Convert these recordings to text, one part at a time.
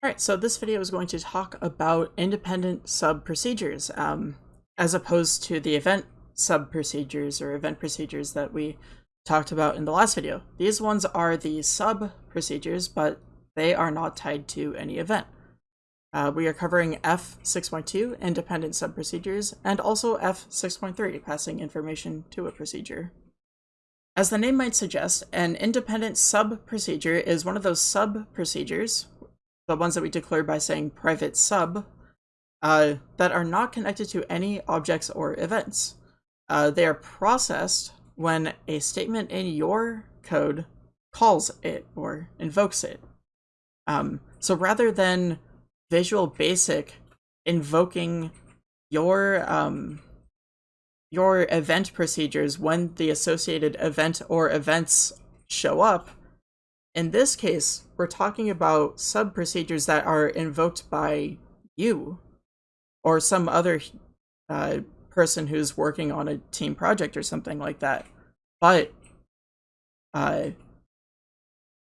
Alright, so this video is going to talk about independent sub-procedures, um, as opposed to the event sub-procedures or event procedures that we talked about in the last video. These ones are the sub-procedures, but they are not tied to any event. Uh, we are covering F6.2, independent sub-procedures, and also F6.3, passing information to a procedure. As the name might suggest, an independent sub-procedure is one of those sub-procedures the ones that we declared by saying private sub, uh, that are not connected to any objects or events. Uh, they are processed when a statement in your code calls it or invokes it. Um, so rather than Visual Basic invoking your um, your event procedures when the associated event or events show up, in this case, we're talking about sub procedures that are invoked by you or some other uh, person who's working on a team project or something like that. But uh,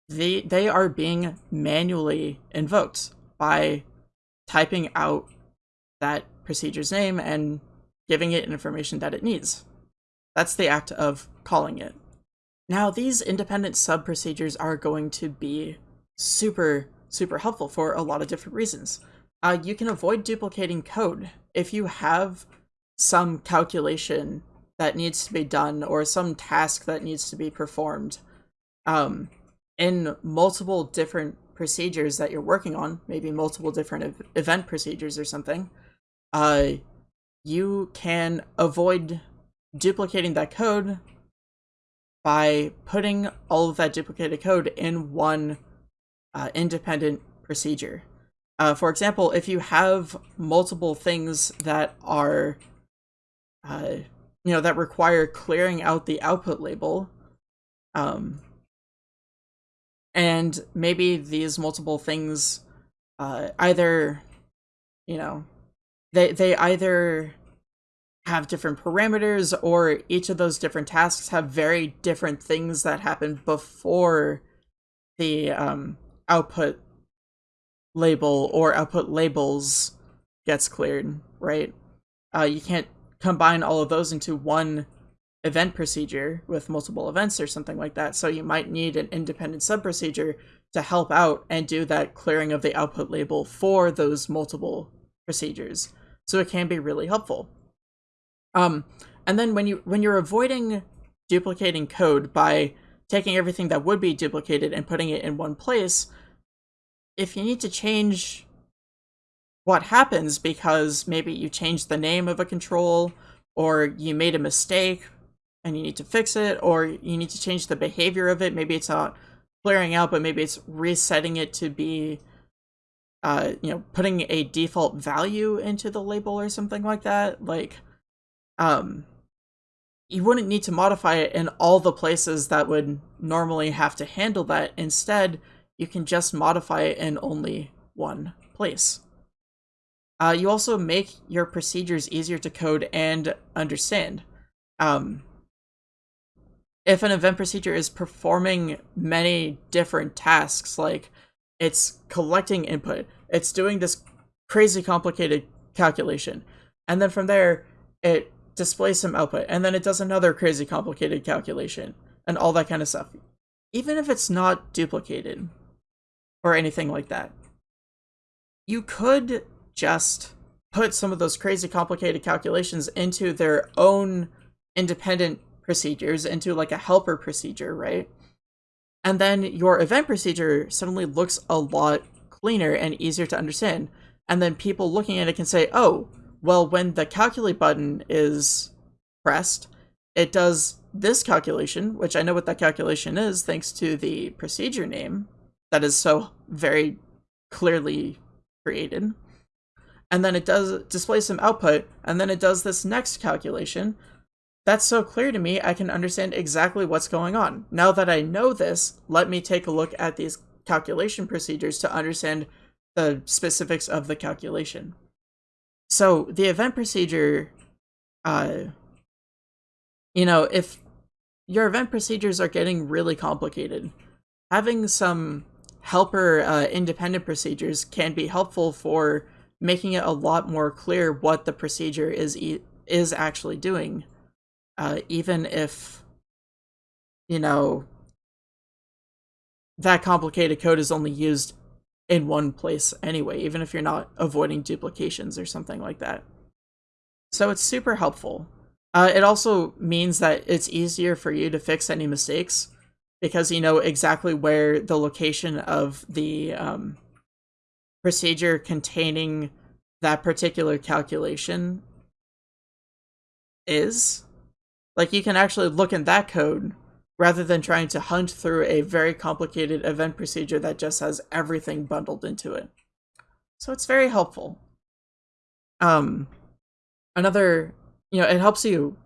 they they are being manually invoked by typing out that procedure's name and giving it information that it needs. That's the act of calling it. Now, these independent sub-procedures are going to be super, super helpful for a lot of different reasons. Uh, you can avoid duplicating code. If you have some calculation that needs to be done or some task that needs to be performed um, in multiple different procedures that you're working on, maybe multiple different ev event procedures or something, uh, you can avoid duplicating that code by putting all of that duplicated code in one uh, independent procedure. Uh, for example, if you have multiple things that are, uh, you know, that require clearing out the output label, um, and maybe these multiple things uh, either, you know, they they either have different parameters or each of those different tasks have very different things that happen before the um, output label or output labels gets cleared, right? Uh, you can't combine all of those into one event procedure with multiple events or something like that. So you might need an independent sub-procedure to help out and do that clearing of the output label for those multiple procedures. So it can be really helpful. Um, and then when you when you're avoiding duplicating code by taking everything that would be duplicated and putting it in one place, if you need to change what happens because maybe you changed the name of a control or you made a mistake and you need to fix it or you need to change the behavior of it, maybe it's not clearing out, but maybe it's resetting it to be uh, you know, putting a default value into the label or something like that. Like, um, you wouldn't need to modify it in all the places that would normally have to handle that. Instead, you can just modify it in only one place. Uh, you also make your procedures easier to code and understand. Um, if an event procedure is performing many different tasks, like it's collecting input, it's doing this crazy complicated calculation, and then from there, it displays some output, and then it does another crazy complicated calculation, and all that kind of stuff. Even if it's not duplicated, or anything like that, you could just put some of those crazy complicated calculations into their own independent procedures, into like a helper procedure, right? And then your event procedure suddenly looks a lot cleaner and easier to understand. And then people looking at it can say, oh, well, when the calculate button is pressed, it does this calculation, which I know what that calculation is thanks to the procedure name that is so very clearly created. And then it does display some output, and then it does this next calculation. That's so clear to me, I can understand exactly what's going on. Now that I know this, let me take a look at these calculation procedures to understand the specifics of the calculation. So the event procedure, uh, you know, if your event procedures are getting really complicated, having some helper uh, independent procedures can be helpful for making it a lot more clear what the procedure is e is actually doing, uh, even if you know that complicated code is only used in one place anyway, even if you're not avoiding duplications or something like that. So it's super helpful. Uh, it also means that it's easier for you to fix any mistakes because you know exactly where the location of the um, procedure containing that particular calculation is. Like you can actually look in that code rather than trying to hunt through a very complicated event procedure that just has everything bundled into it. So it's very helpful. Um, another, you know, it helps you,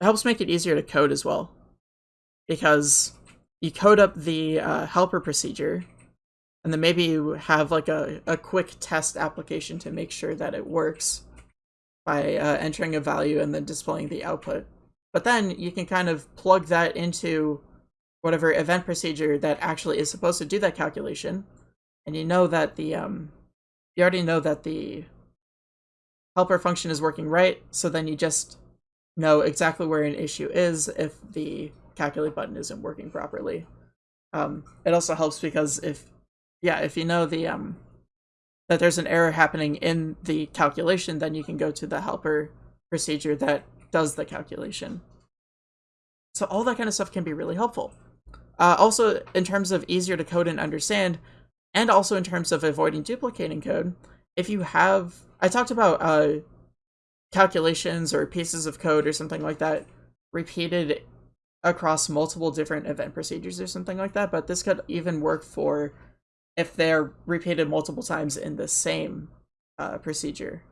it helps make it easier to code as well. Because you code up the uh, helper procedure, and then maybe you have like a, a quick test application to make sure that it works by uh, entering a value and then displaying the output. But then you can kind of plug that into whatever event procedure that actually is supposed to do that calculation. And you know that the, um, you already know that the helper function is working right. So then you just know exactly where an issue is if the calculate button isn't working properly. Um, it also helps because if, yeah, if you know the, um, that there's an error happening in the calculation, then you can go to the helper procedure that does the calculation. So all that kind of stuff can be really helpful. Uh, also, in terms of easier to code and understand, and also in terms of avoiding duplicating code, if you have, I talked about uh, calculations or pieces of code or something like that repeated across multiple different event procedures or something like that, but this could even work for if they're repeated multiple times in the same uh, procedure.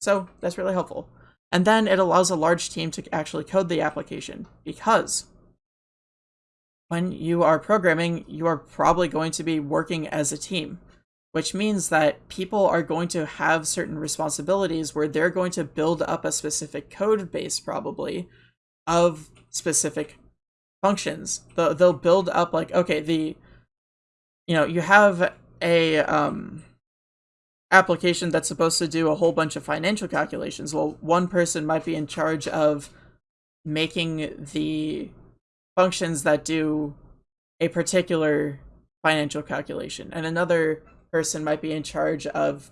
So that's really helpful. And then it allows a large team to actually code the application because when you are programming, you are probably going to be working as a team, which means that people are going to have certain responsibilities where they're going to build up a specific code base probably of specific functions. They'll build up like, okay, the, you know, you have a, um, application that's supposed to do a whole bunch of financial calculations. Well, one person might be in charge of making the functions that do a particular financial calculation, and another person might be in charge of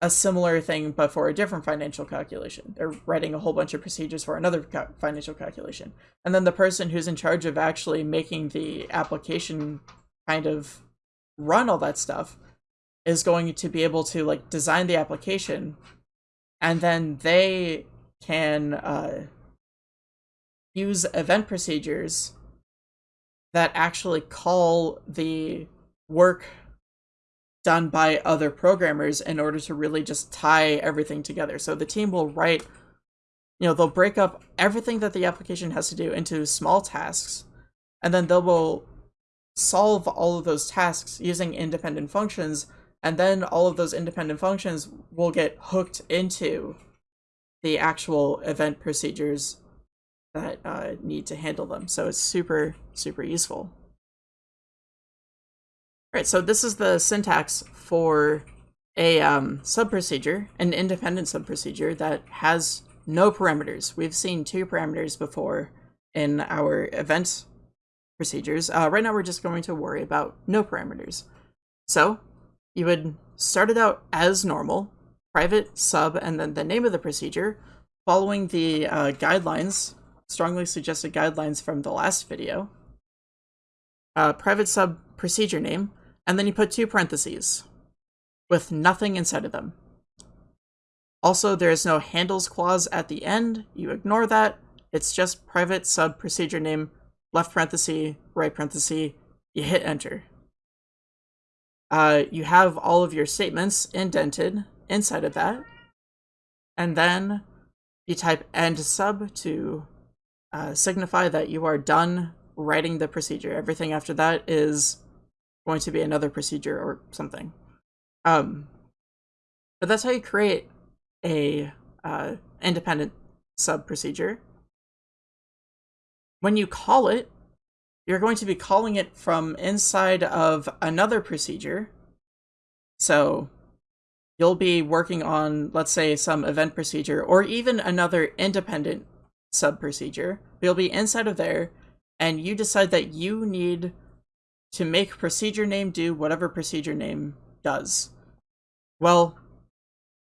a similar thing but for a different financial calculation. They're writing a whole bunch of procedures for another ca financial calculation. And then the person who's in charge of actually making the application kind of run all that stuff is going to be able to like design the application and then they can uh, use event procedures that actually call the work done by other programmers in order to really just tie everything together. So the team will write, you know, they'll break up everything that the application has to do into small tasks, and then they will solve all of those tasks using independent functions and then all of those independent functions will get hooked into the actual event procedures that uh, need to handle them. So it's super, super useful. All right, so this is the syntax for a um, subprocedure, an independent subprocedure that has no parameters. We've seen two parameters before in our event procedures. Uh, right now we're just going to worry about no parameters. So you would start it out as normal, private, sub, and then the name of the procedure, following the uh, guidelines, strongly suggested guidelines from the last video, uh, private sub procedure name, and then you put two parentheses with nothing inside of them. Also, there is no handles clause at the end. You ignore that. It's just private sub procedure name, left parenthesis, right parenthesis. You hit enter uh, you have all of your statements indented inside of that. And then you type end sub to uh, signify that you are done writing the procedure. Everything after that is going to be another procedure or something. Um, but that's how you create a uh, independent sub procedure. When you call it, you're going to be calling it from inside of another procedure. So you'll be working on, let's say, some event procedure or even another independent sub procedure. You'll be inside of there, and you decide that you need to make procedure name do whatever procedure name does. Well,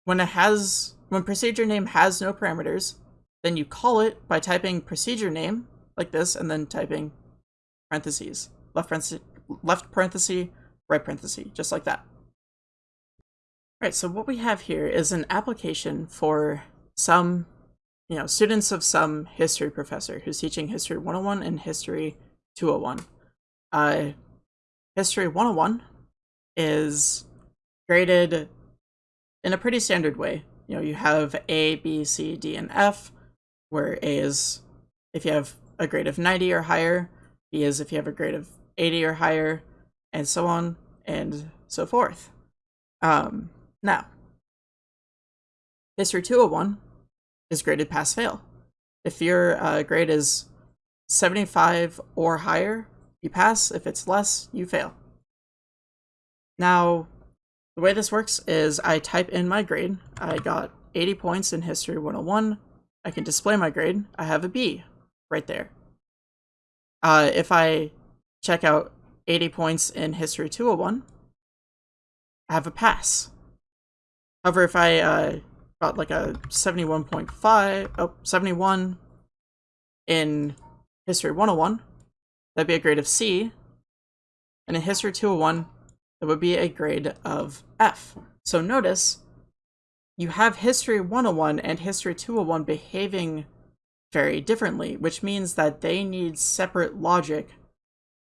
when it has when procedure name has no parameters, then you call it by typing procedure name like this and then typing parentheses, left parenthesis, left parenthesis, right parenthesis, just like that. Right, so what we have here is an application for some, you know, students of some history professor who's teaching History 101 and History 201. Uh, history 101 is graded in a pretty standard way. You know, you have A, B, C, D, and F, where A is if you have a grade of 90 or higher, B is if you have a grade of 80 or higher, and so on and so forth. Um, now, History 201 is graded pass fail. If your uh, grade is 75 or higher, you pass. If it's less, you fail. Now, the way this works is I type in my grade. I got 80 points in History 101. I can display my grade. I have a B right there. Uh, if I check out 80 points in History 201, I have a pass. However, if I uh, got like a 71.5, oh, 71 in History 101, that'd be a grade of C. And in History 201, it would be a grade of F. So notice, you have History 101 and History 201 behaving very differently, which means that they need separate logic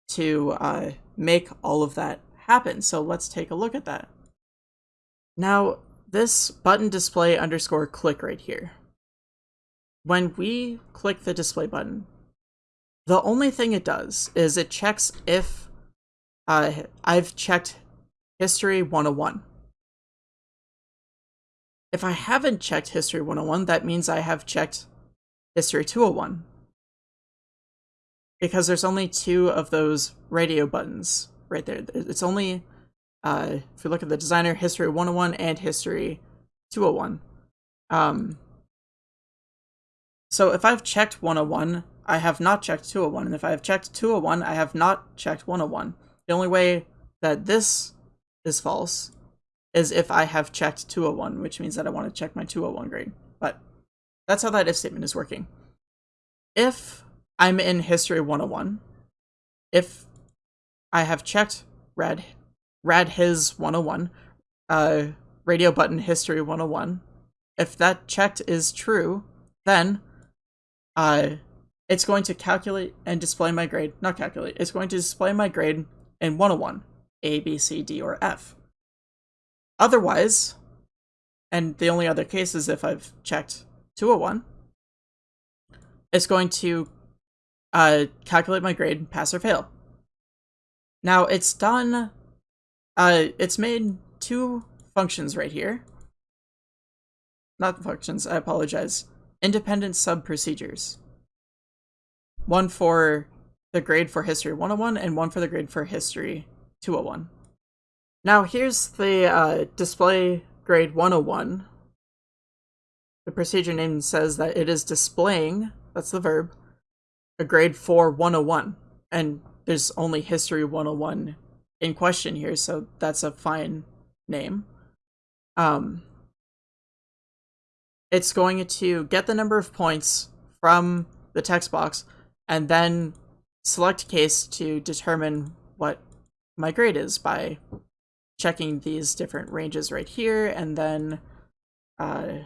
to uh, make all of that happen. So let's take a look at that. Now, this button display underscore click right here. When we click the display button, the only thing it does is it checks if uh, I've checked History 101. If I haven't checked History 101, that means I have checked History 201. Because there's only two of those radio buttons right there. It's only, uh, if you look at the designer, History 101 and History 201. Um, so if I've checked 101, I have not checked 201. And if I have checked 201, I have not checked 101. The only way that this is false is if I have checked 201, which means that I want to check my 201 grade. That's how that if statement is working. If I'm in History 101, if I have checked Rad, Rad His 101, uh, radio button History 101, if that checked is true, then uh, it's going to calculate and display my grade. Not calculate, it's going to display my grade in 101. A, B, C, D, or F. Otherwise, and the only other case is if I've checked 201, it's going to uh, calculate my grade, pass or fail. Now, it's done, uh, it's made two functions right here. Not functions, I apologize. Independent sub-procedures. One for the grade for History 101 and one for the grade for History 201. Now here's the uh, display grade 101. The procedure name says that it is displaying, that's the verb, a grade for 101. And there's only history 101 in question here, so that's a fine name. Um, it's going to get the number of points from the text box and then select case to determine what my grade is by checking these different ranges right here and then uh,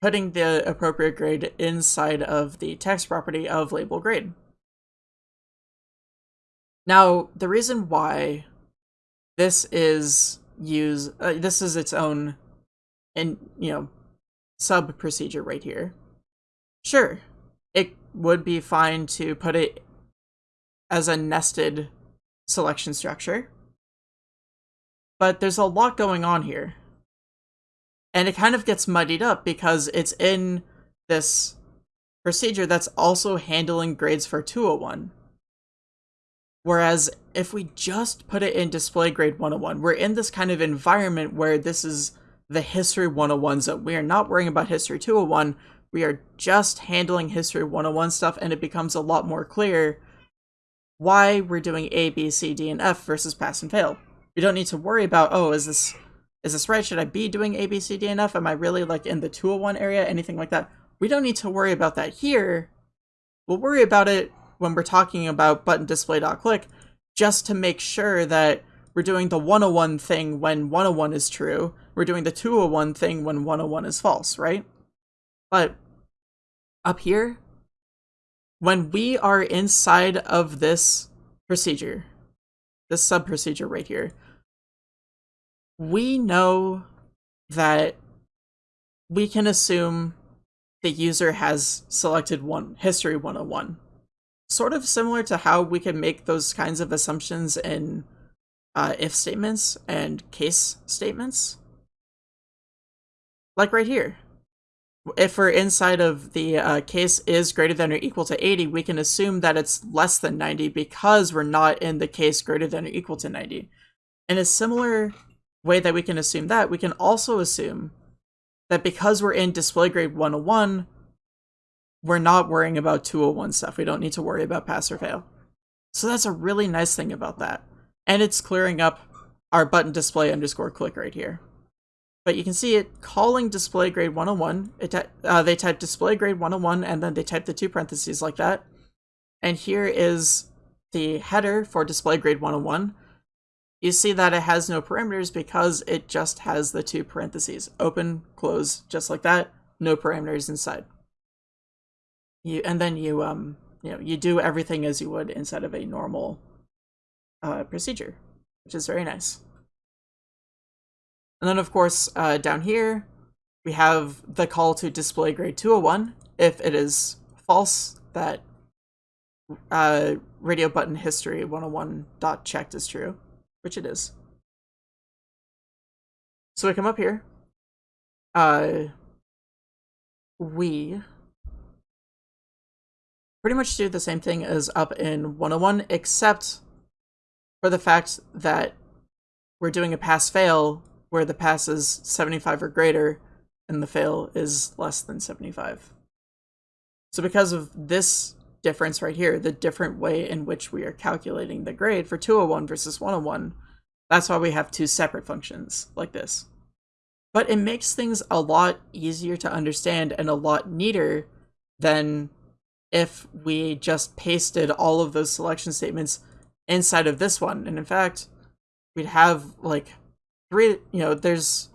putting the appropriate grade inside of the text property of label grade. Now, the reason why this is use uh, this is its own and you know sub procedure right here. Sure, it would be fine to put it as a nested selection structure. But there's a lot going on here. And it kind of gets muddied up because it's in this procedure that's also handling grades for 201. Whereas if we just put it in display grade 101, we're in this kind of environment where this is the history 101 zone. We are not worrying about history 201. We are just handling history 101 stuff, and it becomes a lot more clear why we're doing A, B, C, D, and F versus pass and fail. We don't need to worry about, oh, is this is this right? Should I be doing A, B, C, D, F? Am I really like in the 201 area? Anything like that. We don't need to worry about that here. We'll worry about it when we're talking about button display.click just to make sure that we're doing the 101 thing when 101 is true. We're doing the 201 thing when 101 is false, right? But up here, when we are inside of this procedure, this sub procedure right here, we know that we can assume the user has selected one history 101 sort of similar to how we can make those kinds of assumptions in uh, if statements and case statements. Like right here. If we're inside of the uh, case is greater than or equal to 80 we can assume that it's less than 90 because we're not in the case greater than or equal to 90 in a similar way that we can assume that, we can also assume that because we're in display grade 101, we're not worrying about 201 stuff. We don't need to worry about pass or fail. So that's a really nice thing about that. And it's clearing up our button display underscore click right here. But you can see it calling display grade 101. It uh, they type display grade 101 and then they type the two parentheses like that. And here is the header for display grade 101 you see that it has no parameters because it just has the two parentheses, open, close, just like that, no parameters inside. You and then you um you know you do everything as you would inside of a normal uh, procedure, which is very nice. And then of course uh, down here we have the call to display grade 201 if it is false that uh, radio button history 101 dot checked is true which it is. So we come up here. Uh, we pretty much do the same thing as up in 101, except for the fact that we're doing a pass-fail where the pass is 75 or greater and the fail is less than 75. So because of this difference right here, the different way in which we are calculating the grade for 201 versus 101. That's why we have two separate functions like this. But it makes things a lot easier to understand and a lot neater than if we just pasted all of those selection statements inside of this one. And in fact, we'd have like three, you know, there's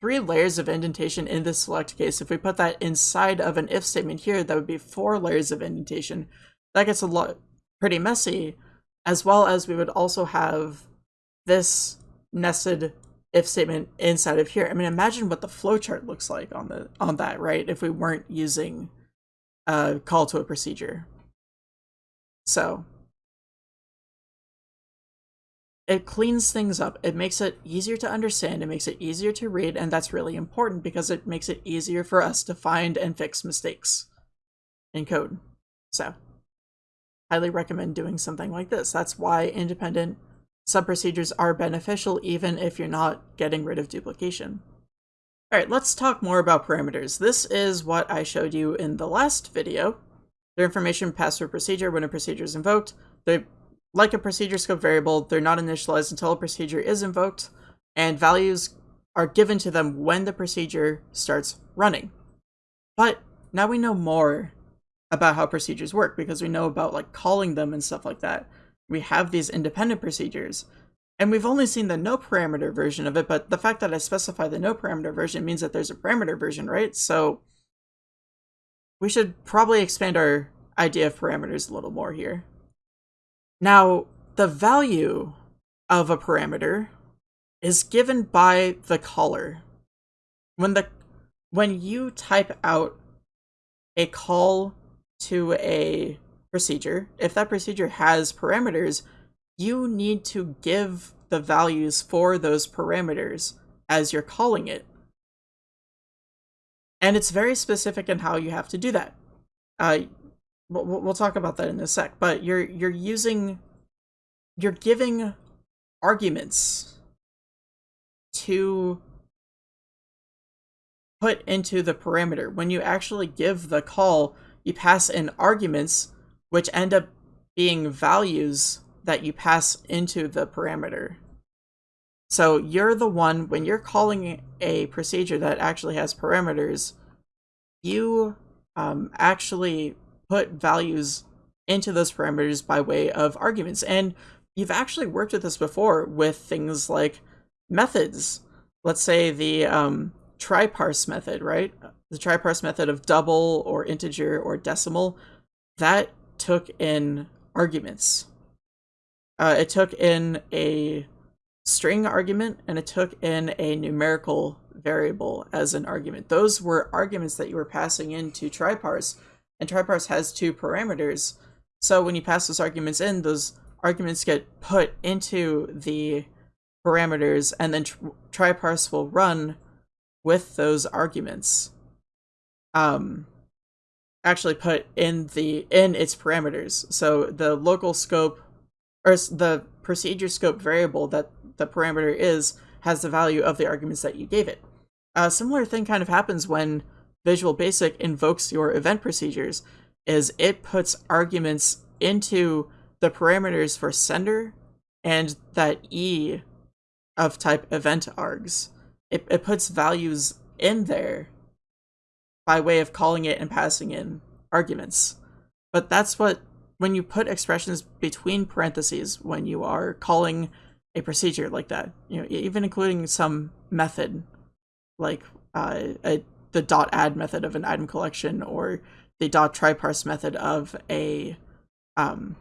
three layers of indentation in this select case. If we put that inside of an if statement here, that would be four layers of indentation. That gets a lot pretty messy, as well as we would also have this nested if statement inside of here. I mean, imagine what the flowchart looks like on the on that, right? If we weren't using a call to a procedure. So it cleans things up. It makes it easier to understand. It makes it easier to read. And that's really important because it makes it easier for us to find and fix mistakes in code. So highly recommend doing something like this. That's why independent sub-procedures are beneficial even if you're not getting rid of duplication. All right, let's talk more about parameters. This is what I showed you in the last video. The information passed procedure when a procedure is invoked. The like a procedure scope variable, they're not initialized until a procedure is invoked, and values are given to them when the procedure starts running. But now we know more about how procedures work because we know about like calling them and stuff like that. We have these independent procedures. And we've only seen the no parameter version of it, but the fact that I specify the no parameter version means that there's a parameter version, right? So we should probably expand our idea of parameters a little more here. Now, the value of a parameter is given by the caller. When the when you type out a call to a procedure, if that procedure has parameters, you need to give the values for those parameters as you're calling it. And it's very specific in how you have to do that. Uh, we'll, talk about that in a sec, but you're you're using you're giving arguments to put into the parameter. When you actually give the call, you pass in arguments which end up being values that you pass into the parameter. So you're the one, when you're calling a procedure that actually has parameters, you um, actually put values into those parameters by way of arguments. And you've actually worked with this before with things like methods. Let's say the um, try parse method, right? The try parse method of double or integer or decimal, that took in arguments. Uh, it took in a string argument and it took in a numerical variable as an argument. Those were arguments that you were passing into tryparse, and tryparse has two parameters. So when you pass those arguments in, those arguments get put into the parameters, and then tryparse will run with those arguments. Um, actually put in the in its parameters. So the local scope or the procedure scope variable that the parameter is has the value of the arguments that you gave it. A similar thing kind of happens when Visual Basic invokes your event procedures, is it puts arguments into the parameters for sender and that E of type event args. It, it puts values in there by way of calling it and passing in arguments. But that's what, when you put expressions between parentheses, when you are calling a procedure like that, you know, even including some method, like uh, a, the dot add method of an item collection or the dot try parse method of a um,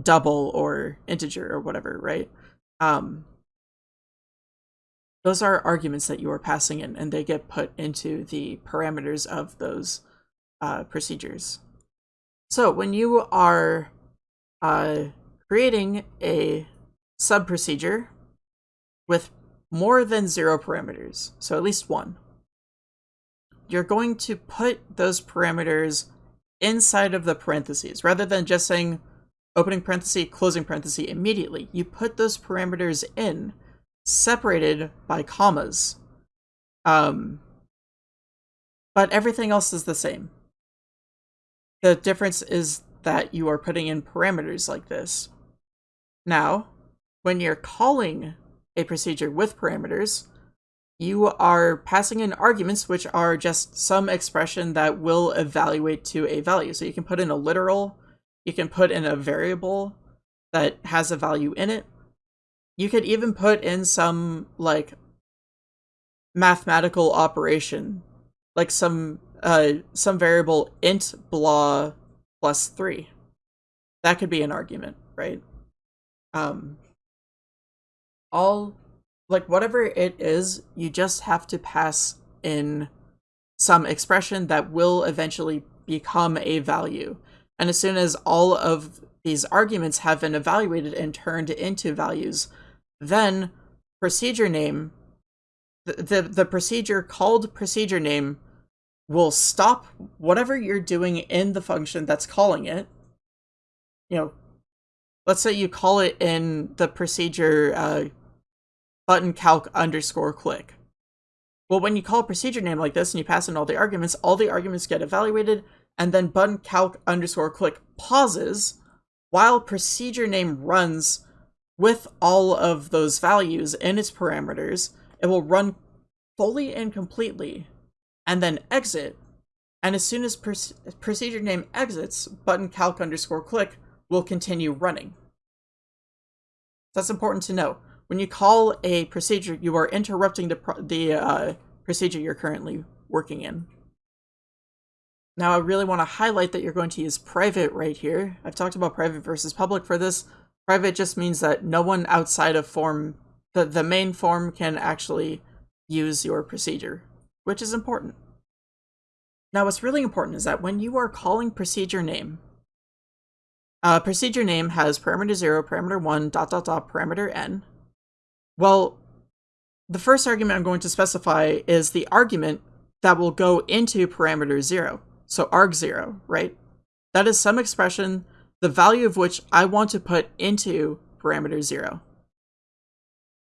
double or integer or whatever, right? Um, those are arguments that you are passing in, and they get put into the parameters of those uh, procedures. So when you are uh, creating a sub procedure with more than zero parameters, so at least one, you're going to put those parameters inside of the parentheses rather than just saying opening parenthesis, closing parenthesis immediately. You put those parameters in separated by commas. Um, but everything else is the same. The difference is that you are putting in parameters like this. Now, when you're calling a procedure with parameters, you are passing in arguments which are just some expression that will evaluate to a value. So you can put in a literal, you can put in a variable that has a value in it, you could even put in some like mathematical operation, like some uh some variable int blah plus three. That could be an argument, right? Um all like whatever it is, you just have to pass in some expression that will eventually become a value. And as soon as all of these arguments have been evaluated and turned into values, then procedure name, the, the, the procedure called procedure name will stop whatever you're doing in the function that's calling it. You know, let's say you call it in the procedure uh, button calc underscore click. Well, when you call a procedure name like this and you pass in all the arguments, all the arguments get evaluated, and then button calc underscore click pauses while procedure name runs with all of those values in its parameters, it will run fully and completely and then exit. And as soon as procedure name exits, button calc underscore click will continue running. That's important to know. When you call a procedure, you are interrupting the, the uh, procedure you're currently working in. Now, I really want to highlight that you're going to use private right here. I've talked about private versus public for this, Private just means that no one outside of form, the, the main form can actually use your procedure, which is important. Now what's really important is that when you are calling procedure name, uh, procedure name has parameter 0, parameter 1, dot dot dot, parameter n. Well, the first argument I'm going to specify is the argument that will go into parameter 0, so arg0, right? That is some expression the value of which I want to put into parameter 0.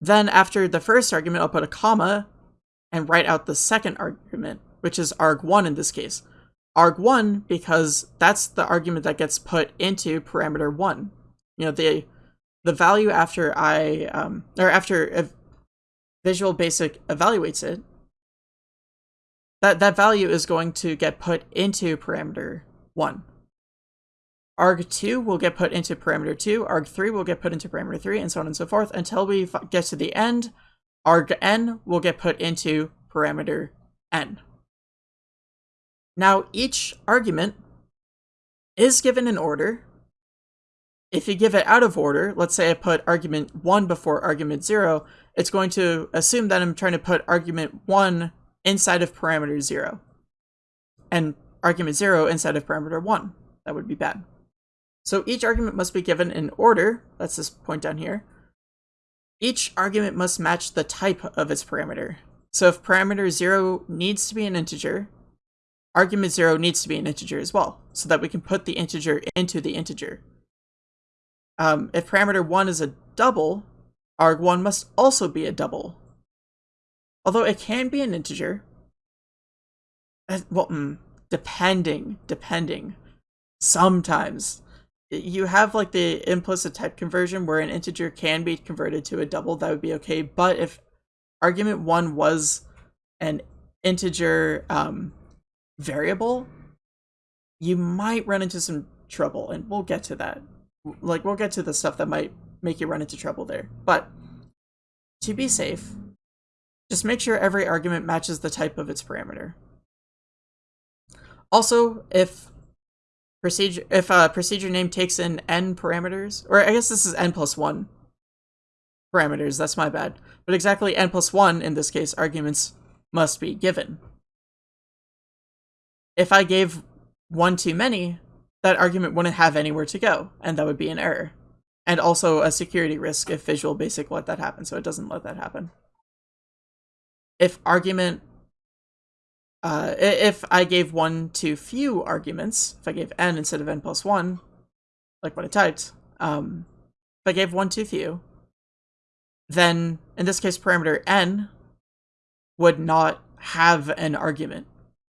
Then after the first argument, I'll put a comma and write out the second argument, which is arg1 in this case. arg1 because that's the argument that gets put into parameter 1. You know, the the value after I, um, or after Visual Basic evaluates it, that, that value is going to get put into parameter 1 arg2 will get put into parameter 2, arg3 will get put into parameter 3, and so on and so forth until we get to the end. argn will get put into parameter n. Now, each argument is given an order. If you give it out of order, let's say I put argument 1 before argument 0, it's going to assume that I'm trying to put argument 1 inside of parameter 0, and argument 0 inside of parameter 1. That would be bad. So each argument must be given in order, that's this point down here. Each argument must match the type of its parameter. So if parameter 0 needs to be an integer, argument 0 needs to be an integer as well, so that we can put the integer into the integer. Um, if parameter 1 is a double, arg1 must also be a double. Although it can be an integer. Well, mm, depending, depending. Sometimes you have like the implicit type conversion where an integer can be converted to a double, that would be okay. But if argument one was an integer um, variable, you might run into some trouble, and we'll get to that. Like, we'll get to the stuff that might make you run into trouble there. But to be safe, just make sure every argument matches the type of its parameter. Also, if procedure if a procedure name takes in n parameters, or I guess this is n plus 1 parameters, that's my bad. But exactly n plus 1, in this case, arguments must be given. If I gave one too many, that argument wouldn't have anywhere to go, and that would be an error. And also a security risk if Visual Basic let that happen, so it doesn't let that happen. If argument uh, if I gave one too few arguments, if I gave n instead of n plus 1, like what I typed, um, if I gave one too few, then in this case parameter n would not have an argument.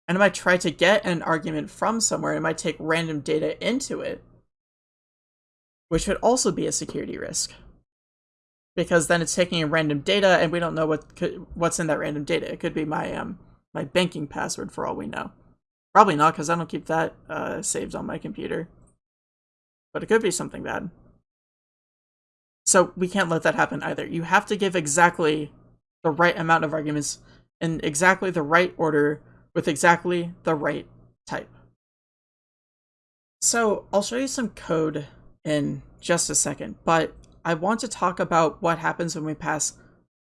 And it might try to get an argument from somewhere, and it might take random data into it, which would also be a security risk. Because then it's taking in random data and we don't know what could, what's in that random data. It could be my um, my banking password for all we know. Probably not, because I don't keep that uh, saved on my computer. But it could be something bad. So we can't let that happen either. You have to give exactly the right amount of arguments in exactly the right order with exactly the right type. So I'll show you some code in just a second, but I want to talk about what happens when we pass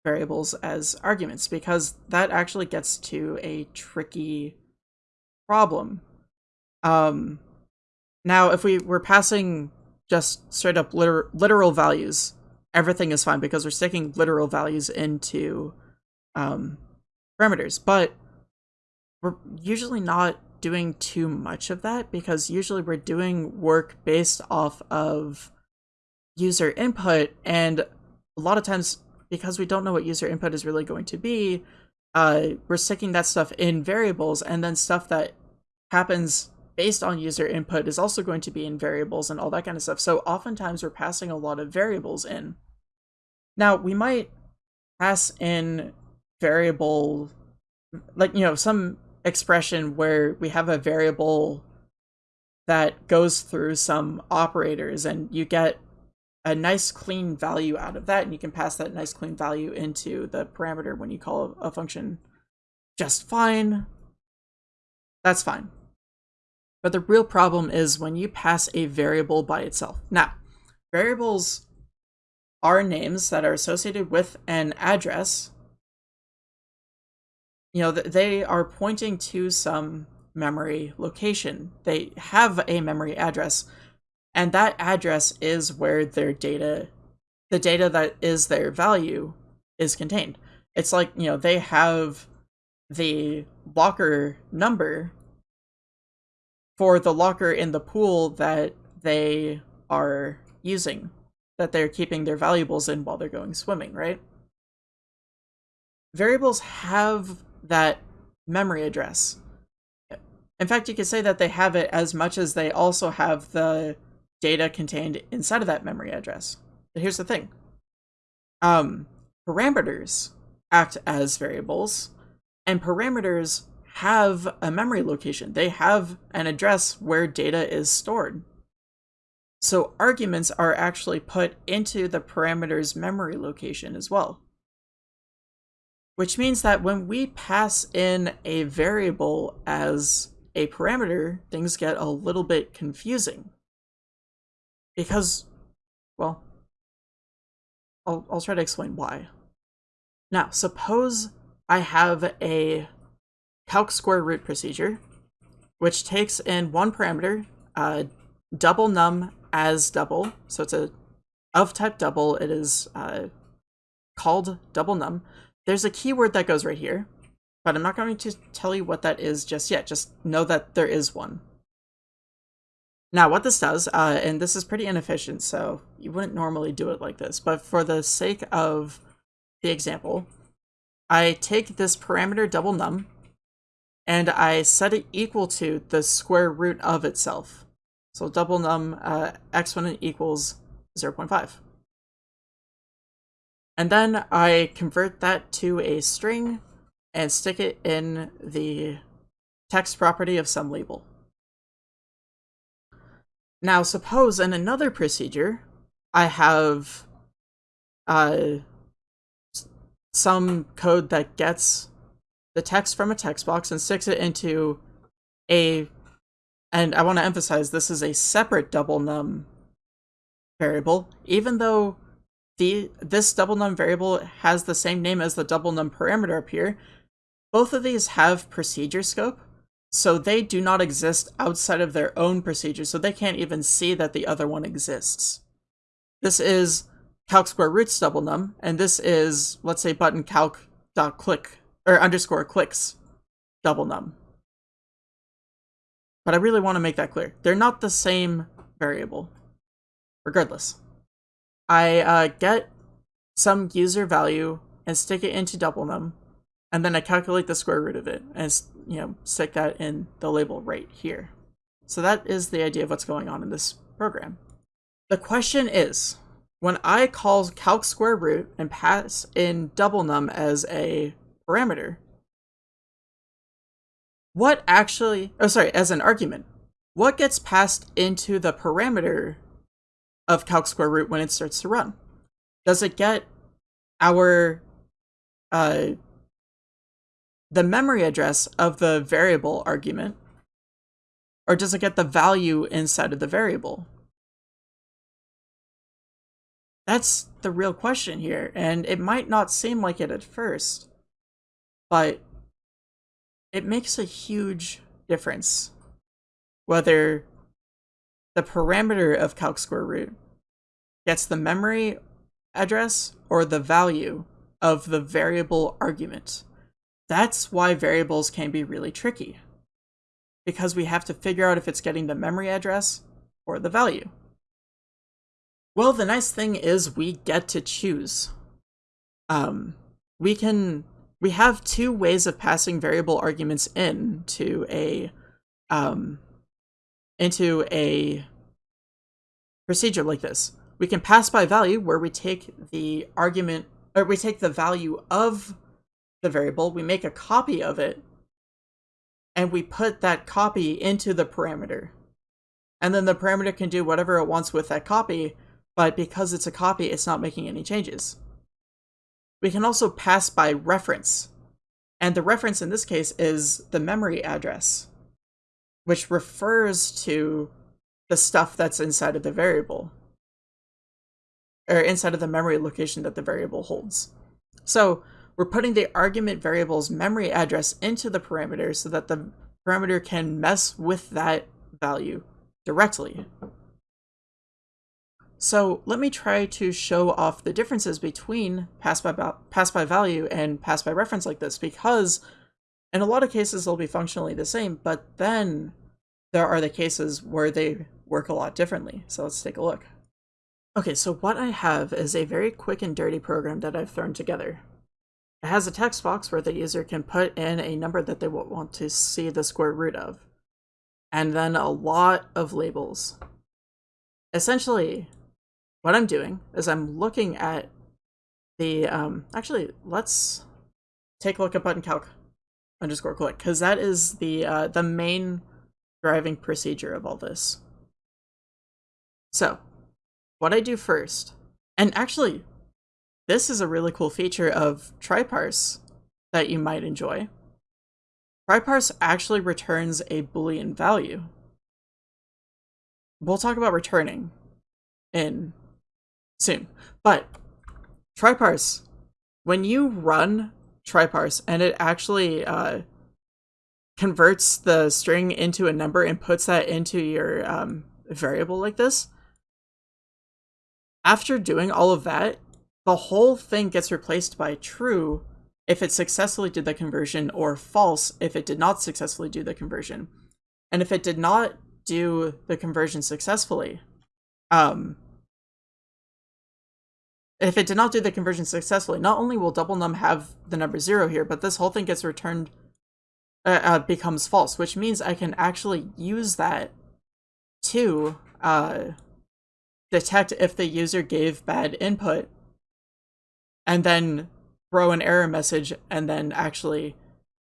variables as arguments because that actually gets to a tricky problem. Um, now, if we were passing just straight up liter literal values, everything is fine because we're sticking literal values into um, parameters. But we're usually not doing too much of that because usually we're doing work based off of user input and a lot of times because we don't know what user input is really going to be, uh, we're sticking that stuff in variables, and then stuff that happens based on user input is also going to be in variables and all that kind of stuff. So oftentimes we're passing a lot of variables in. Now, we might pass in variable, like, you know, some expression where we have a variable that goes through some operators and you get a nice clean value out of that, and you can pass that nice clean value into the parameter when you call a, function just fine. That's fine. But the real problem is when you pass a variable by itself. Now, variables are names that are associated with an address. You know, they are pointing to some memory location. They have a memory address, and that address is where their data, the data that is their value, is contained. It's like, you know, they have the locker number for the locker in the pool that they are using, that they're keeping their valuables in while they're going swimming, right? Variables have that memory address. In fact, you could say that they have it as much as they also have the data contained inside of that memory address. But here's the thing. Um, parameters act as variables, and parameters have a memory location. They have an address where data is stored. So arguments are actually put into the parameter's memory location as well. Which means that when we pass in a variable as a parameter, things get a little bit confusing. Because, well, I'll, I'll try to explain why. Now, suppose I have a calc square root procedure, which takes in one parameter, uh, double num as double. So it's a of type double. It is uh, called double num. There's a keyword that goes right here, but I'm not going to tell you what that is just yet. Just know that there is one. Now, what this does, uh, and this is pretty inefficient, so you wouldn't normally do it like this, but for the sake of the example, I take this parameter double num, and I set it equal to the square root of itself. So double num uh, exponent equals 0.5. And then I convert that to a string and stick it in the text property of some label. Now suppose in another procedure, I have uh, some code that gets the text from a text box and sticks it into a, and I want to emphasize this is a separate double num variable, even though the this double num variable has the same name as the double num parameter up here, both of these have procedure scope, so they do not exist outside of their own procedure, so they can't even see that the other one exists. This is calc square roots double num, and this is, let's say, button calc dot click, or underscore clicks double num. But I really want to make that clear. They're not the same variable. Regardless. I uh, get some user value and stick it into double num, and then I calculate the square root of it and you know stick that in the label right here. So that is the idea of what's going on in this program. The question is, when I call calc square root and pass in double num as a parameter, what actually, oh sorry, as an argument, what gets passed into the parameter of calc square root when it starts to run? Does it get our uh, the memory address of the variable argument, or does it get the value inside of the variable? That's the real question here, and it might not seem like it at first, but it makes a huge difference whether the parameter of calc square root gets the memory address or the value of the variable argument. That's why variables can be really tricky. Because we have to figure out if it's getting the memory address or the value. Well, the nice thing is we get to choose. Um, we can, we have two ways of passing variable arguments in to a, um, into a procedure like this. We can pass by value where we take the argument, or we take the value of the variable, we make a copy of it, and we put that copy into the parameter. And then the parameter can do whatever it wants with that copy, but because it's a copy, it's not making any changes. We can also pass by reference, and the reference in this case is the memory address, which refers to the stuff that's inside of the variable, or inside of the memory location that the variable holds. So we're putting the argument variable's memory address into the parameter so that the parameter can mess with that value directly. So let me try to show off the differences between pass by, pass by value and pass by reference like this because in a lot of cases they'll be functionally the same, but then there are the cases where they work a lot differently. So let's take a look. Okay, so what I have is a very quick and dirty program that I've thrown together. It has a text box where the user can put in a number that they want to see the square root of, and then a lot of labels. Essentially, what I'm doing is I'm looking at the, um, actually, let's take a look at button calc underscore click, because that is the, uh, the main driving procedure of all this. So, what I do first, and actually, this is a really cool feature of tryparse that you might enjoy. Tryparse actually returns a boolean value. We'll talk about returning in soon, but tryparse, when you run tryparse and it actually uh, converts the string into a number and puts that into your um, variable like this, after doing all of that, the whole thing gets replaced by true if it successfully did the conversion or false if it did not successfully do the conversion. And if it did not do the conversion successfully, um, if it did not do the conversion successfully, not only will double num have the number zero here, but this whole thing gets returned, uh, uh, becomes false, which means I can actually use that to uh, detect if the user gave bad input and then throw an error message and then actually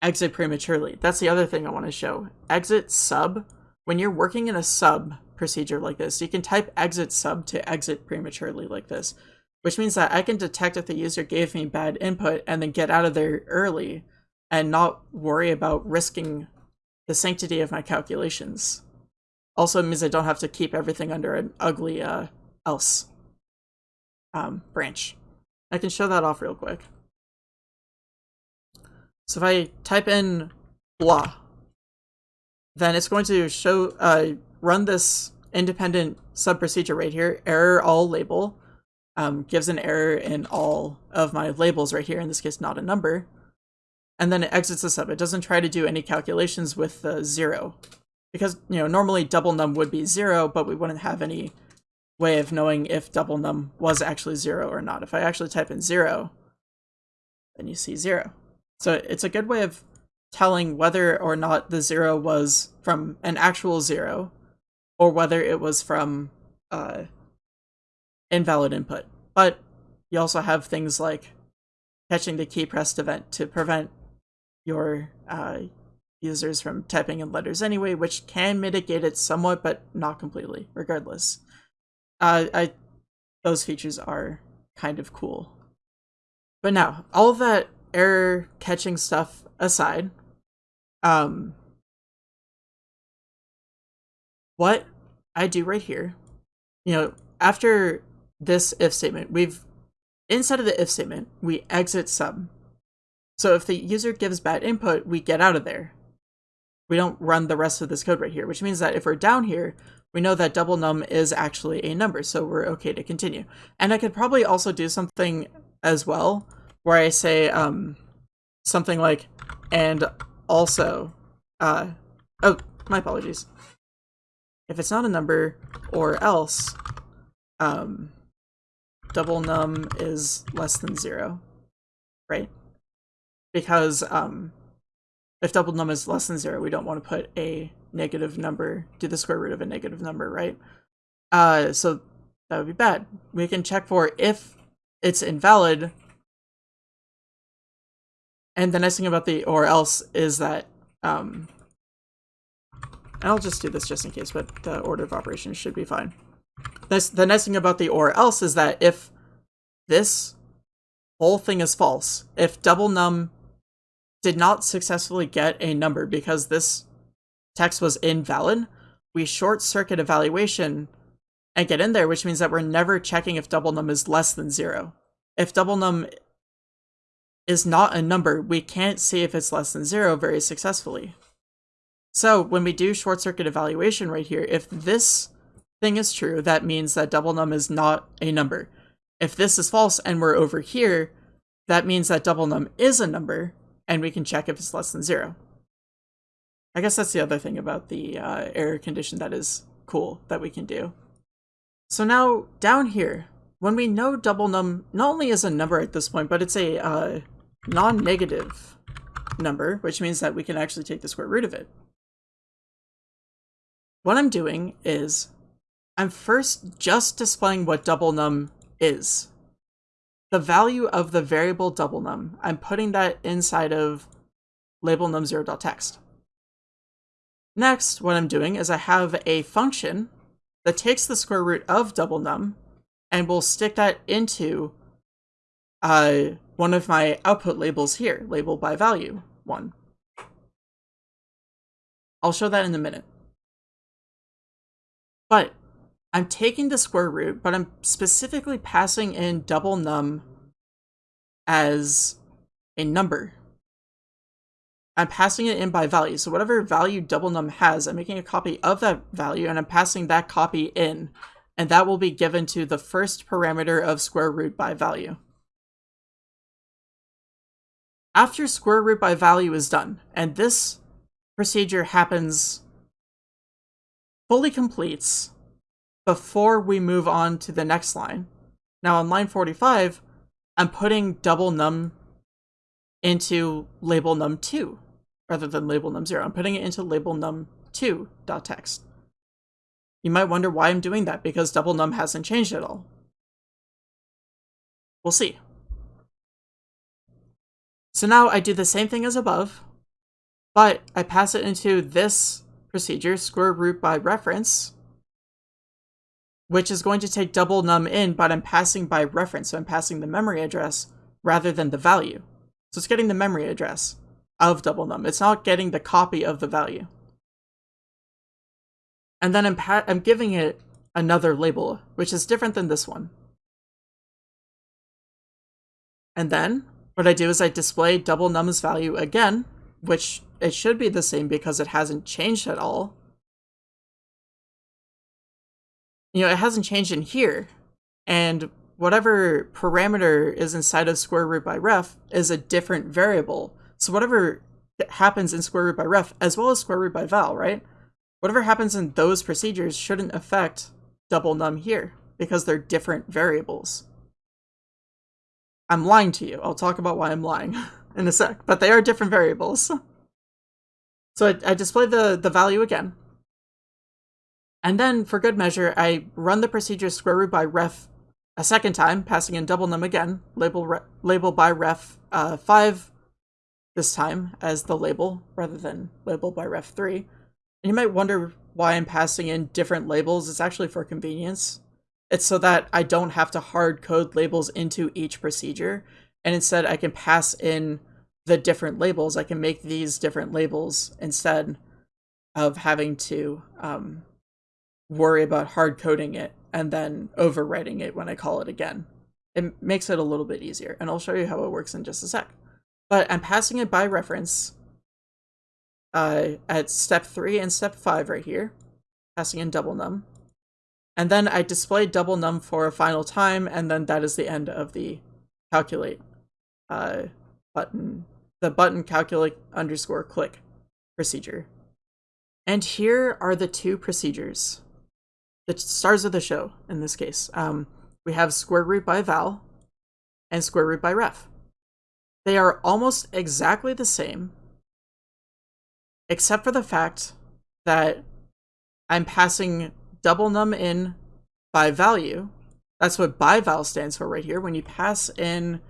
exit prematurely. That's the other thing I want to show. Exit sub, when you're working in a sub procedure like this, you can type exit sub to exit prematurely like this, which means that I can detect if the user gave me bad input and then get out of there early and not worry about risking the sanctity of my calculations. Also means I don't have to keep everything under an ugly uh, else um, branch. I can show that off real quick. So if I type in blah, then it's going to show, uh, run this independent sub procedure right here, error all label, um, gives an error in all of my labels right here, in this case not a number, and then it exits the sub. It doesn't try to do any calculations with the zero, because, you know, normally double num would be zero, but we wouldn't have any way of knowing if double num was actually zero or not. If I actually type in zero, then you see zero. So it's a good way of telling whether or not the zero was from an actual zero or whether it was from uh, invalid input. But you also have things like catching the key pressed event to prevent your uh, users from typing in letters anyway, which can mitigate it somewhat, but not completely, regardless uh, I those features are kind of cool. But now, all that error catching stuff aside, um, what I do right here, you know, after this if statement, we've inside of the if statement, we exit sub. So if the user gives bad input, we get out of there. We don't run the rest of this code right here, which means that if we're down here, we know that double num is actually a number, so we're okay to continue. And I could probably also do something as well, where I say um, something like, and also, uh, oh, my apologies. If it's not a number, or else, um, double num is less than zero, right? Because um, if double num is less than zero, we don't want to put a negative number, do the square root of a negative number, right? Uh, so that would be bad. We can check for if it's invalid. And the nice thing about the or else is that, um, I'll just do this just in case, but the order of operations should be fine. This, the nice thing about the or else is that if this whole thing is false, if double num did not successfully get a number because this text was invalid, we short circuit evaluation and get in there, which means that we're never checking if double num is less than zero. If double num is not a number, we can't see if it's less than zero very successfully. So when we do short circuit evaluation right here, if this thing is true, that means that double num is not a number. If this is false and we're over here, that means that double num is a number, and we can check if it's less than zero. I guess that's the other thing about the uh, error condition that is cool that we can do. So now down here, when we know double num not only is a number at this point, but it's a uh, non-negative number, which means that we can actually take the square root of it. What I'm doing is I'm first just displaying what double num is. The value of the variable double num, I'm putting that inside of label num0.text. Next, what I'm doing is I have a function that takes the square root of double num and we'll stick that into uh, one of my output labels here, label by value one. I'll show that in a minute. But I'm taking the square root, but I'm specifically passing in double num as a number. I'm passing it in by value. So whatever value double num has, I'm making a copy of that value and I'm passing that copy in and that will be given to the first parameter of square root by value. After square root by value is done, and this procedure happens fully completes before we move on to the next line. Now on line 45, I'm putting double num into label num2 rather than label num0. I'm putting it into label num2.text. You might wonder why I'm doing that, because double num hasn't changed at all. We'll see. So now I do the same thing as above, but I pass it into this procedure, square root by reference, which is going to take double num in, but I'm passing by reference, so I'm passing the memory address rather than the value. So it's getting the memory address of double num. It's not getting the copy of the value. And then I'm, I'm giving it another label, which is different than this one. And then what I do is I display double num's value again, which it should be the same because it hasn't changed at all. You know, it hasn't changed in here. And whatever parameter is inside of square root by ref is a different variable. So whatever happens in square root by ref, as well as square root by val, right? Whatever happens in those procedures shouldn't affect double num here, because they're different variables. I'm lying to you. I'll talk about why I'm lying in a sec, but they are different variables. So I, I display the, the value again. And then, for good measure, I run the procedure square root by ref a second time, passing in double num again, label, re label by ref uh, 5 this time as the label, rather than label by ref 3. And you might wonder why I'm passing in different labels. It's actually for convenience. It's so that I don't have to hard code labels into each procedure. And instead I can pass in the different labels. I can make these different labels instead of having to um, worry about hard coding it and then overwriting it when I call it again. It makes it a little bit easier. And I'll show you how it works in just a sec. But I'm passing it by reference uh, at step 3 and step 5 right here, passing in double num. And then I display double num for a final time, and then that is the end of the calculate uh, button, the button calculate underscore click procedure. And here are the two procedures, the stars of the show in this case. Um, we have square root by val and square root by ref. They are almost exactly the same, except for the fact that I'm passing double num in by value. That's what by val stands for right here. When you pass in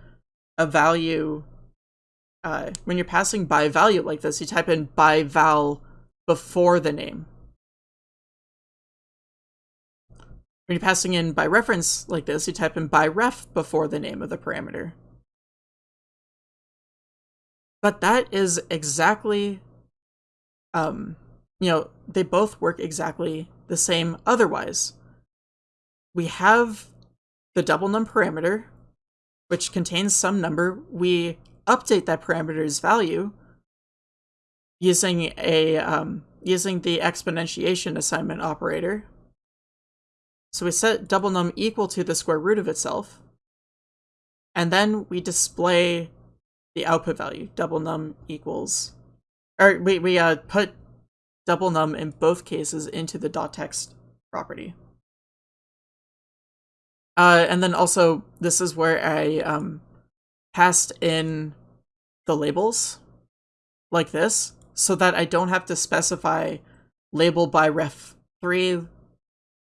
a value, uh, when you're passing by value like this, you type in by val before the name. When you're passing in by reference like this, you type in by ref before the name of the parameter. But that is exactly um, you know, they both work exactly the same otherwise. We have the double num parameter, which contains some number. We update that parameter's value using a um, using the exponentiation assignment operator. So we set double num equal to the square root of itself, and then we display the output value, double num equals or we, we uh, put double num in both cases into the dot text property. Uh, and then also, this is where I um, passed in the labels like this so that I don't have to specify label by ref 3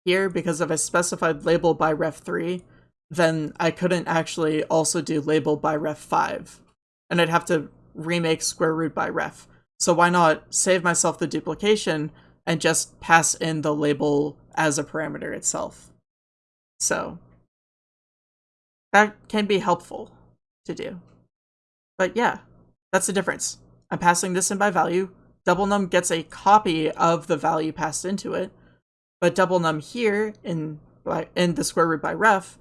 here because if I specified label by ref 3, then I couldn't actually also do label by ref 5. And I'd have to remake square root by ref. So why not save myself the duplication and just pass in the label as a parameter itself. So that can be helpful to do. But yeah, that's the difference. I'm passing this in by value. Double num gets a copy of the value passed into it, but double num here in in the square root by ref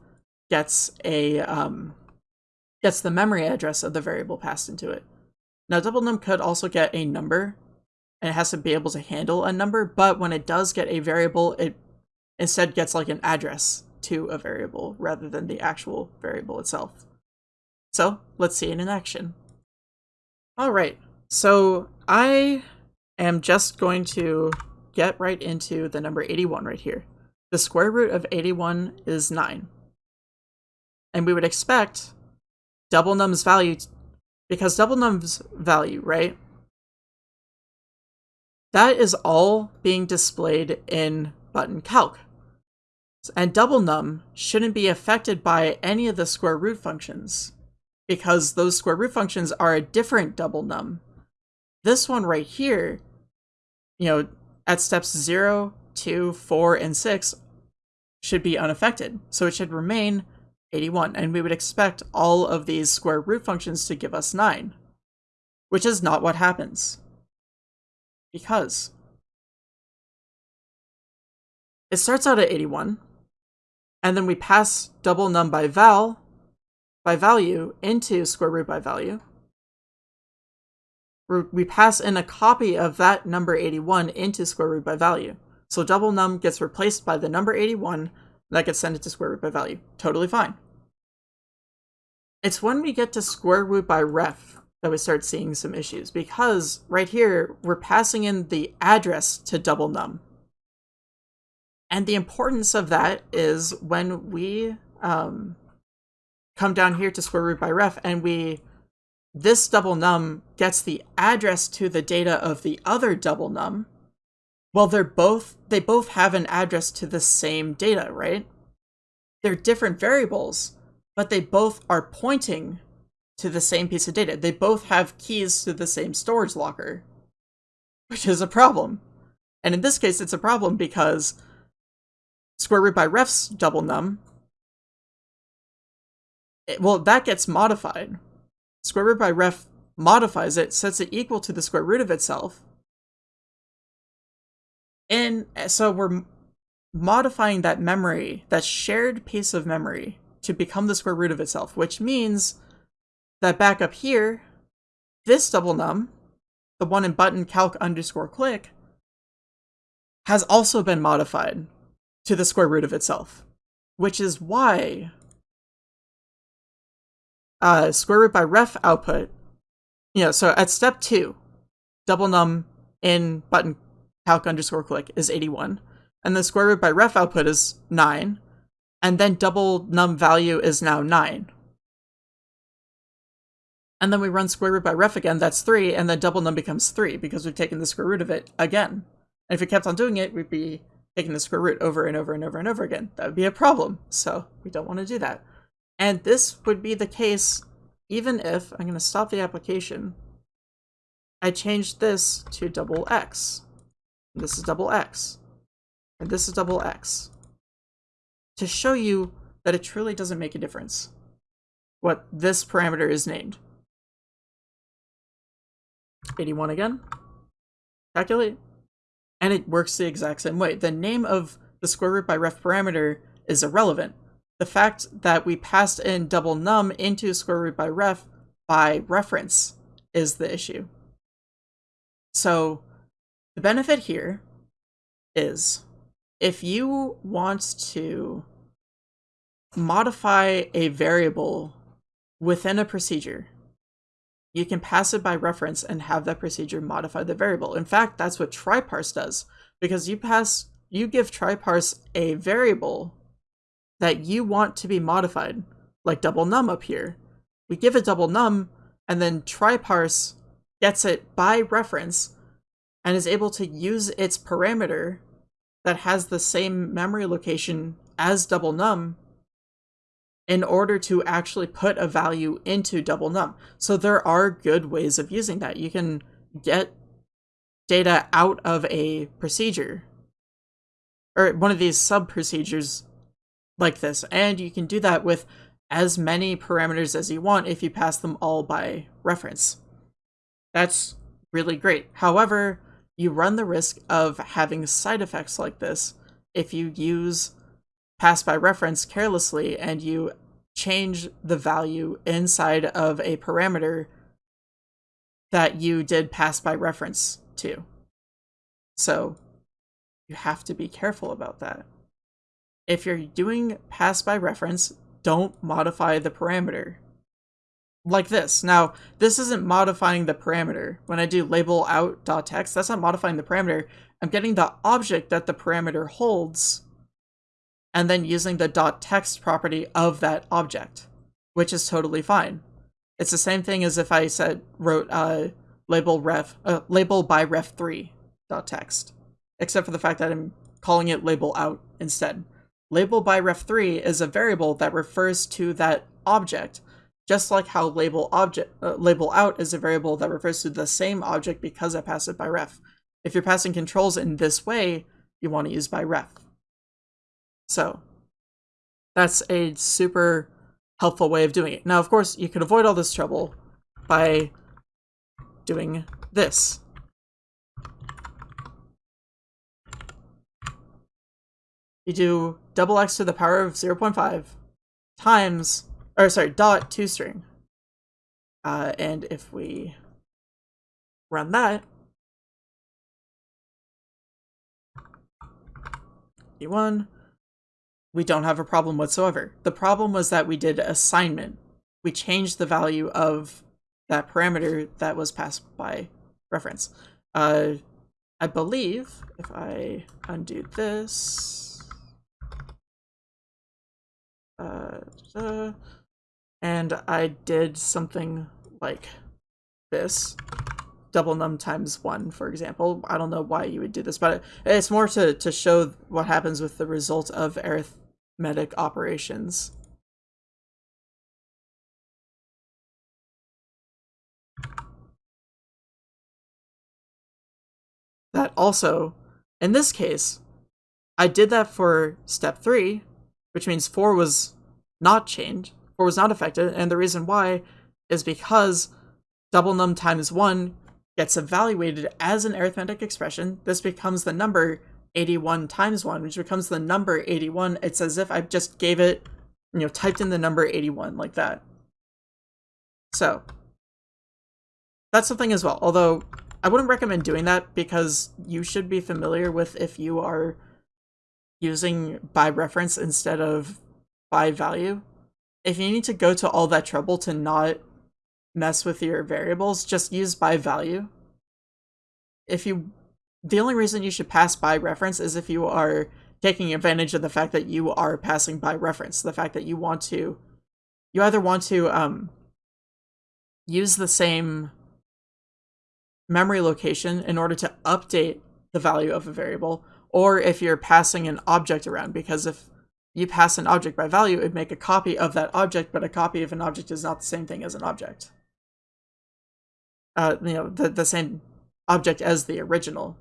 gets a um, gets the memory address of the variable passed into it. Now double num could also get a number, and it has to be able to handle a number, but when it does get a variable, it instead gets like an address to a variable rather than the actual variable itself. So let's see it in action. All right, so I am just going to get right into the number 81 right here. The square root of 81 is 9. And we would expect double num's value, because double num's value, right? That is all being displayed in button calc. And double num shouldn't be affected by any of the square root functions because those square root functions are a different double num. This one right here, you know, at steps 0, 2, 4, and 6 should be unaffected. So it should remain 81, and we would expect all of these square root functions to give us 9, which is not what happens. Because it starts out at 81, and then we pass double num by val by value into square root by value. We pass in a copy of that number 81 into square root by value. So double num gets replaced by the number 81 that gets sent into square root by value. Totally fine. It's when we get to square root by ref that we start seeing some issues because right here we're passing in the address to double num. And the importance of that is when we um, come down here to square root by ref and we this double num gets the address to the data of the other double num. Well, they're both they both have an address to the same data, right? They're different variables, but they both are pointing to the same piece of data. They both have keys to the same storage locker, which is a problem. And in this case, it's a problem because square root by ref's double num, it, well, that gets modified. Square root by ref modifies it, sets it equal to the square root of itself. And uh, so we're modifying that memory, that shared piece of memory, to become the square root of itself, which means that back up here, this double num, the one in button calc underscore click, has also been modified to the square root of itself, which is why uh, square root by ref output, you know, so at step two, double num in button calc underscore click is 81, and the square root by ref output is 9, and then double num value is now 9. And then we run square root by ref again, that's 3, and then double num becomes 3 because we've taken the square root of it again. And if we kept on doing it, we'd be taking the square root over and over and over and over again. That would be a problem, so we don't want to do that. And this would be the case even if, I'm going to stop the application, I change this to double x. This is double x. And this is double x. To show you that it truly doesn't make a difference what this parameter is named. 81 again. Calculate and it works the exact same way. The name of the square root by ref parameter is irrelevant. The fact that we passed in double num into square root by ref by reference is the issue. So the benefit here is if you want to modify a variable within a procedure, you can pass it by reference and have that procedure modify the variable. In fact, that's what tryparse does, because you pass you give tryparse a variable that you want to be modified, like double num up here. We give it double num, and then tryparse gets it by reference and is able to use its parameter that has the same memory location as double num in order to actually put a value into double num. So there are good ways of using that. You can get data out of a procedure or one of these sub procedures like this, and you can do that with as many parameters as you want if you pass them all by reference. That's really great. However, you run the risk of having side effects like this if you use pass by reference carelessly and you change the value inside of a parameter that you did pass by reference to. So you have to be careful about that. If you're doing pass by reference, don't modify the parameter. Like this. Now, this isn't modifying the parameter. When I do label out text, that's not modifying the parameter. I'm getting the object that the parameter holds and then using the text property of that object, which is totally fine. It's the same thing as if I said wrote uh, label ref uh, label by ref3 text, except for the fact that I'm calling it label out instead. Label by ref3 is a variable that refers to that object, just like how label object uh, label out is a variable that refers to the same object because I pass it by ref. If you're passing controls in this way, you want to use by ref. So that's a super helpful way of doing it. Now, of course, you can avoid all this trouble by doing this. You do double x to the power of 0 0.5 times, or sorry, dot toString. Uh, and if we run that, e1, we don't have a problem whatsoever. The problem was that we did assignment. We changed the value of that parameter that was passed by reference. Uh, I believe if I undo this, uh, and I did something like this, double num times one, for example. I don't know why you would do this, but it's more to, to show what happens with the result of arithmetic operations. That also, in this case, I did that for step 3, which means 4 was not changed, 4 was not affected, and the reason why is because double num times 1 gets evaluated as an arithmetic expression. This becomes the number 81 times 1, which becomes the number 81. It's as if I just gave it, you know, typed in the number 81 like that. So, that's something as well. Although, I wouldn't recommend doing that because you should be familiar with if you are using by reference instead of by value. If you need to go to all that trouble to not mess with your variables, just use by value. If you the only reason you should pass by reference is if you are taking advantage of the fact that you are passing by reference, the fact that you want to, you either want to um, use the same memory location in order to update the value of a variable, or if you're passing an object around, because if you pass an object by value, it'd make a copy of that object, but a copy of an object is not the same thing as an object. Uh, you know, the, the same object as the original.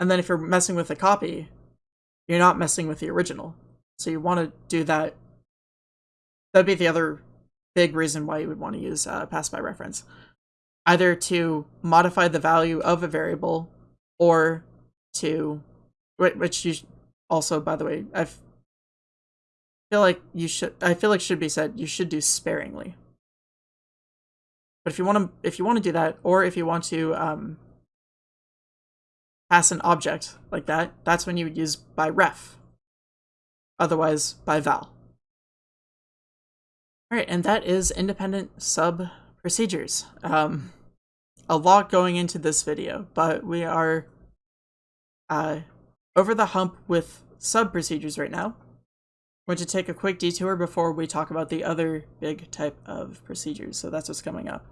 And then if you're messing with a copy, you're not messing with the original. So you want to do that. That'd be the other big reason why you would want to use uh, pass by reference. Either to modify the value of a variable or to, which you also, by the way, I feel like you should, I feel like should be said, you should do sparingly. But if you want to, if you want to do that, or if you want to um, pass an object like that, that's when you would use by ref. Otherwise, by val. Alright, and that is independent sub procedures. Um, a lot going into this video, but we are uh, over the hump with sub procedures right now. We're going to take a quick detour before we talk about the other big type of procedures. So that's what's coming up.